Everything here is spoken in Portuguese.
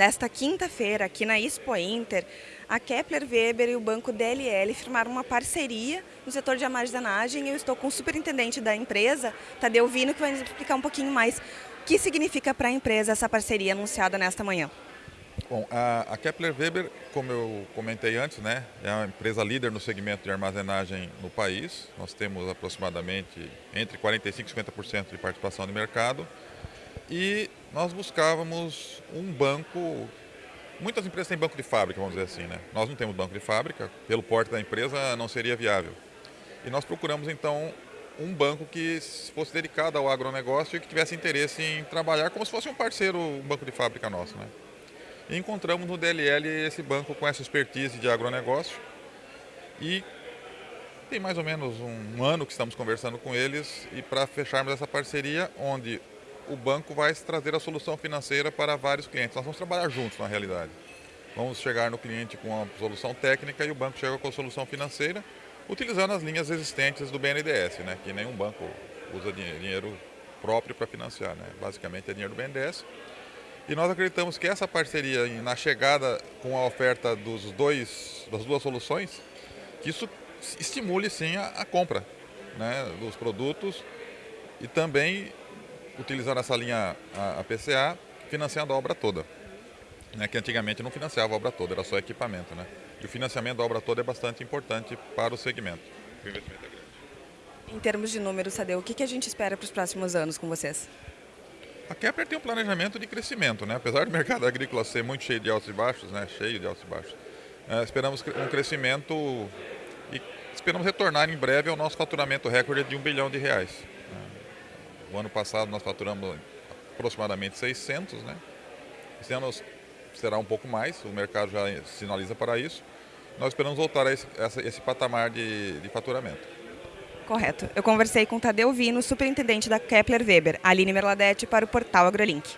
Nesta quinta-feira, aqui na Expo Inter, a Kepler Weber e o Banco DLL firmaram uma parceria no setor de armazenagem. Eu estou com o superintendente da empresa, Tadeu Vino, que vai nos explicar um pouquinho mais o que significa para a empresa essa parceria anunciada nesta manhã. Bom, a, Kepler Weber, como eu comentei antes, né, é uma empresa líder no segmento de armazenagem no país. Nós temos aproximadamente entre 45% e 50% de participação de mercado. E nós buscávamos um banco. Muitas empresas têm banco de fábrica, vamos dizer assim, né? Nós não temos banco de fábrica, pelo porte da empresa não seria viável. E nós procuramos então um banco que fosse dedicado ao agronegócio e que tivesse interesse em trabalhar como se fosse um parceiro, um banco de fábrica nosso, né? Encontramos no DLL esse banco com essa expertise de agronegócio e tem mais ou menos um ano que estamos conversando com eles e para fecharmos essa parceria, onde o banco vai trazer a solução financeira para vários clientes. Nós vamos trabalhar juntos na realidade. Vamos chegar no cliente com a solução técnica e o banco chega com a solução financeira, utilizando as linhas existentes do BNDES, né? que nenhum banco usa dinheiro próprio para financiar, né? basicamente é dinheiro do BNDES. E nós acreditamos que essa parceria, na chegada com a oferta dos dois, das duas soluções, que isso estimule sim a, a compra né, dos produtos e também utilizando essa linha a, a PCA, financiando a obra toda. Né, que antigamente não financiava a obra toda, era só equipamento. Né? E o financiamento da obra toda é bastante importante para o segmento. O investimento é grande. Em termos de números, Sadeu, o que, que a gente espera para os próximos anos com vocês? A Kepler tem um planejamento de crescimento, né? apesar do mercado agrícola ser muito cheio de altos e baixos, né? cheio de altos e baixos, é, esperamos um crescimento e esperamos retornar em breve ao nosso faturamento recorde de um bilhão de reais. O ano passado nós faturamos aproximadamente 600, né? Esse ano será um pouco mais, o mercado já sinaliza para isso. Nós esperamos voltar a esse, a esse patamar de, de faturamento. Correto. Eu conversei com Tadeu Vino, superintendente da Kepler Weber, Aline Merladete, para o portal AgroLink.